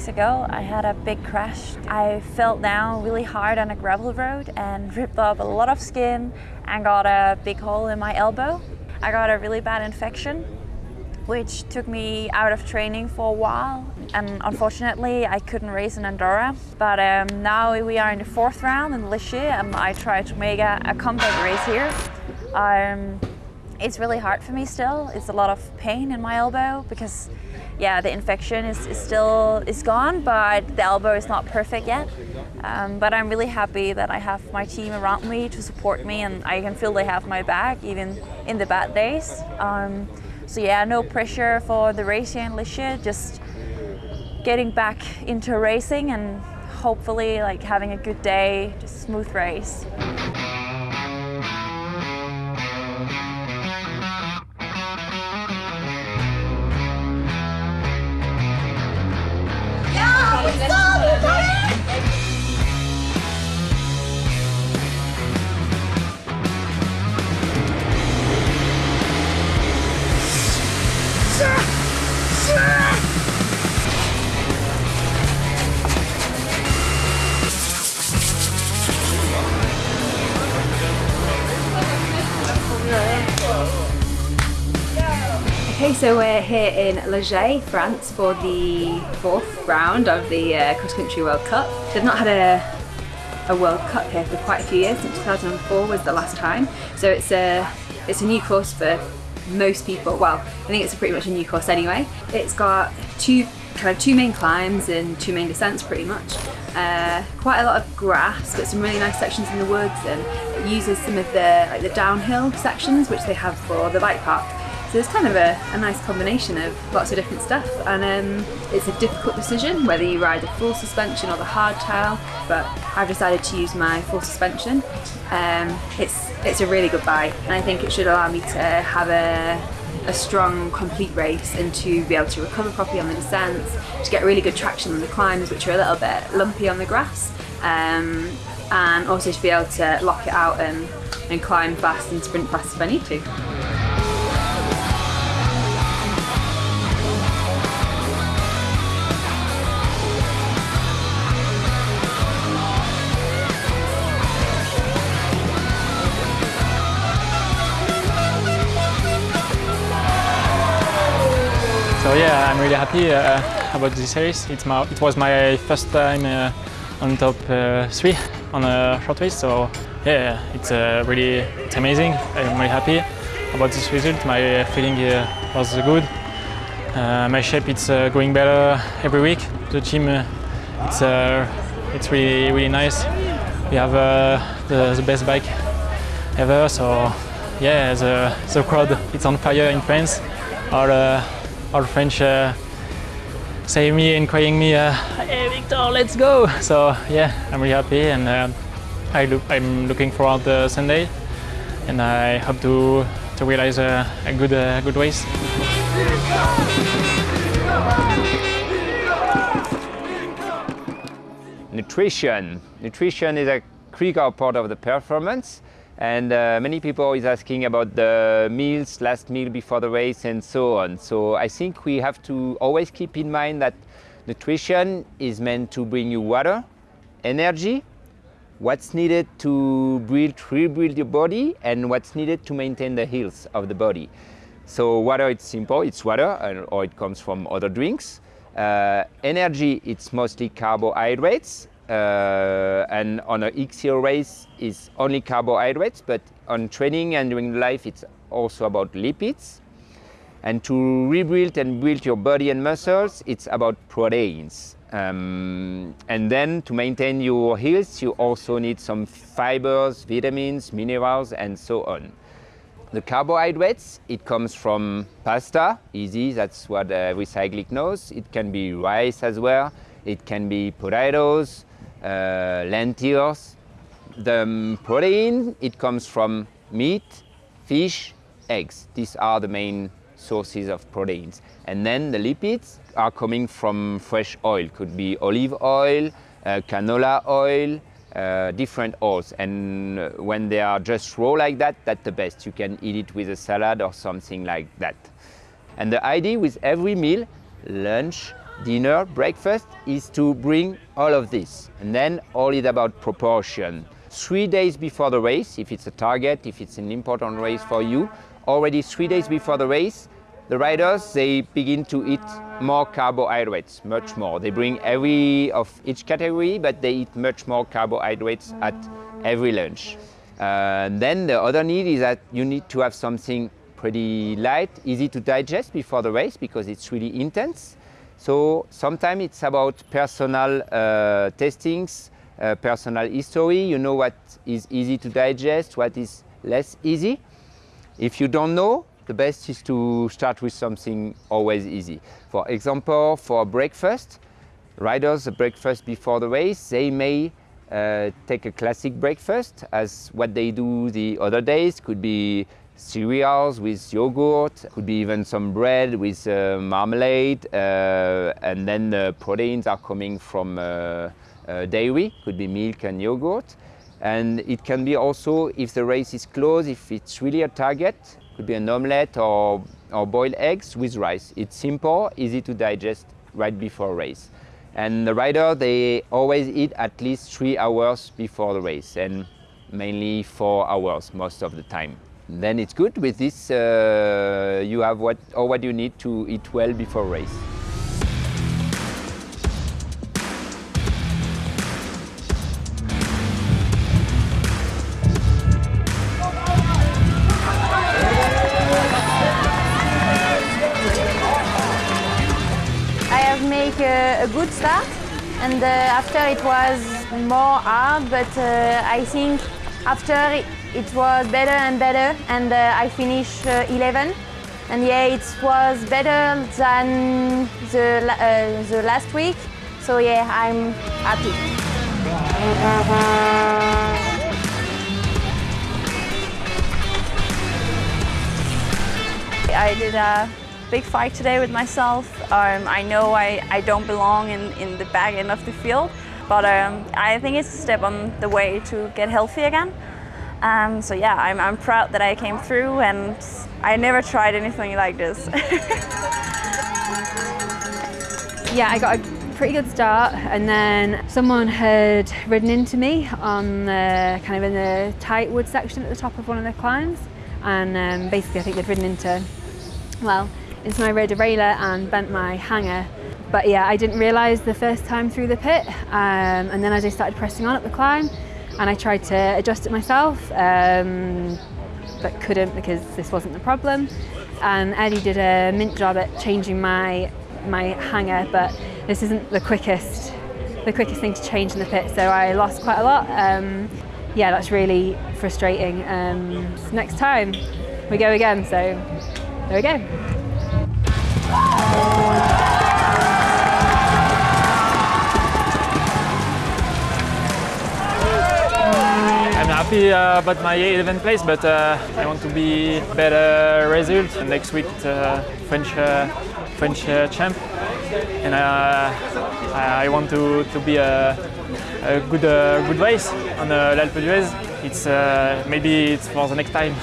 weeks ago, I had a big crash. I fell down really hard on a gravel road and ripped off a lot of skin and got a big hole in my elbow. I got a really bad infection which took me out of training for a while and unfortunately I couldn't race in Andorra but um, now we are in the fourth round in Les Gets and I try to make a, a comeback race here. Um, it's really hard for me still. It's a lot of pain in my elbow because yeah, the infection is, is still is gone, but the elbow is not perfect yet. Um, but I'm really happy that I have my team around me to support me and I can feel they have my back even in the bad days. Um, so yeah, no pressure for the race here in Les Gets, just getting back into racing and hopefully like having a good day, just smooth race. Okay, so we're here in Les Gets, France for the fourth round of the uh, Cross Country World Cup. They've not had a, a World Cup here for quite a few years, since 2004 was the last time. So it's a, it's a new course for most people. Well, I think it's pretty much a new course anyway. It's got two kind of two main climbs and two main descents pretty much. Uh, quite a lot of grass, but some really nice sections in the woods and it uses some of the like the downhill sections which they have for the bike park so it's kind of a, a, nice combination of lots of different stuff and um, it's a difficult decision whether you ride the full suspension or the hardtail but I've decided to use my full suspension. Um, it's, it's a really good bike and I think it should allow me to have a, a strong complete race and to be able to recover properly on the descents, to get really good traction on the climbs which are a little bit lumpy on the grass um, and also to be able to lock it out and, and climb fast and sprint fast if I need to. I'm really happy uh, about this. It's my, it was my first time uh, on top uh, three on a short race, so yeah, it's uh, really it's amazing. I'm really happy about this result. My feeling uh, was good. Uh, my shape it's going better every week. The team it's it's really really nice. We have the, the best bike ever, so yeah, the, the crowd it's on fire in France. Our, our French uh, me and crying me, uh, hey Victor, let's go! So yeah, I'm really happy and uh, I look, I'm looking forward to Sunday and I hope to, to realize a, a good, uh, good race. Nutrition. Nutrition is a critical part of the performance and uh, many people is asking about the meals, last meal before the race and so on. So I think we have to always keep in mind that nutrition is meant to bring you water, energy, what's needed to build, rebuild your body and what's needed to maintain the health of the body. So water, it's simple, it's water or it comes from other drinks. Uh, energy, it's mostly carbohydrates uh, and on a XCO race is only carbohydrates, but on training and during life it's also about lipids. And to rebuild and build your body and muscles, it's about proteins. Um, and then to maintain your health, you also need some fibers, vitamins, minerals, and so on. The carbohydrates, it comes from pasta, easy, that's what every cyclic knows. It can be rice as well. It can be potatoes, uh, lentils. The protein, it comes from meat, fish, eggs. These are the main sources of proteins. And then the lipids are coming from fresh oil. Could be olive oil, uh, canola oil, uh, different oils. And when they are just raw like that, that's the best. You can eat it with a salad or something like that. And the idea with every meal, lunch, dinner, breakfast, is to bring all of this. And then all is about proportion. Three days before the race, if it's a target, if it's an important race for you, already three days before the race, the riders, they begin to eat more carbohydrates, much more. They bring every of each category, but they eat much more carbohydrates at every lunch. Uh, then the other need is that you need to have something pretty light, easy to digest before the race because it's really intense. So sometimes it's about personal uh, testings, uh, personal history. You know what is easy to digest, what is less easy. If you don't know, the best is to start with something always easy. For example, for breakfast, riders, breakfast before the race, they may uh, take a classic breakfast as what they do the other days could be cereals with yogurt, could be even some bread with uh, marmalade, uh, and then the proteins are coming from uh, uh, dairy, could be milk and yogurt. And it can be also, if the race is close, if it's really a target, could be an omelette or, or boiled eggs with rice. It's simple, easy to digest right before a race. And the rider, they always eat at least three hours before the race and mainly four hours most of the time. Then it's good. With this, uh, you have what, or what you need to eat well before race. I have made a, a good start and uh, after it was more hard but uh, I think after it, was better and better and uh, I finished uh, 11 and yeah it was better than the, uh, the last week so yeah I'm happy. I did a big fight today with myself. Um, I know I, I don't belong in, in the back end of the field, but um, I think it's a step on the way to get healthy again. Um, so yeah, I'm, I'm proud that I came through and I never tried anything like this. Yeah, I got a pretty good start, and then someone had ridden into me on the kind of in the tight wood section at the top of one of the climbs, and um, basically I think they'd ridden into, well, into my rear derailleur and bent my hanger. But yeah, I didn't realise the first time through the pit, um, and then as I started pressing on up the climb, and I tried to adjust it myself, um, but couldn't because this wasn't the problem. And Eddie did a mint job at changing my my hanger, but this isn't the quickest the quickest thing to change in the pit, so I lost quite a lot. Um, yeah, that's really frustrating. Um, next time we go again, so there we go. Happy uh, about my 11th place, but uh, I want to be better result next week. Uh, French uh, French uh, champ, and uh, I want to, to be a, a good good race on l'Alpe d'Huez. It's maybe it's for the next time.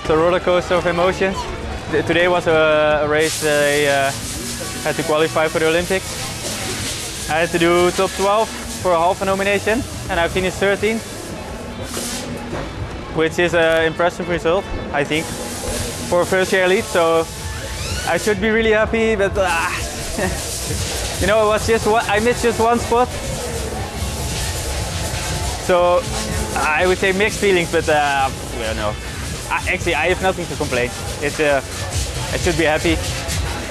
It's a roller coaster of emotions. Today was a, race that I had to qualify for the Olympics. I had to do top 12 for a half a nomination and I finished 13th, which is an impressive result, I think, for a first year elite. So I should be really happy, but ah, you know, it was just one, I missed just one spot. So I would say mixed feelings, but uh, well, no. I, actually, I have nothing to complain. It's, uh, I should be happy.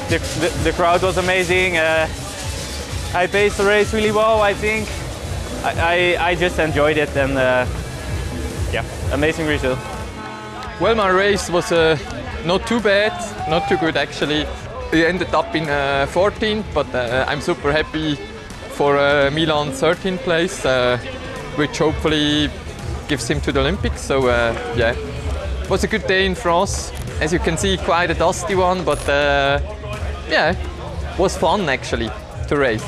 The, the, the crowd was amazing. Uh, I paced the race really well, I think. I, I, I just enjoyed it and uh, yeah, amazing result. Well, my race was uh, not too bad, not too good actually. I ended up in uh, 14th, but uh, I'm super happy for uh, Milan 13th place, uh, which hopefully gives him to the Olympics. So uh, yeah, it was a good day in France. As you can see, quite a dusty one, but yeah, was fun actually to race.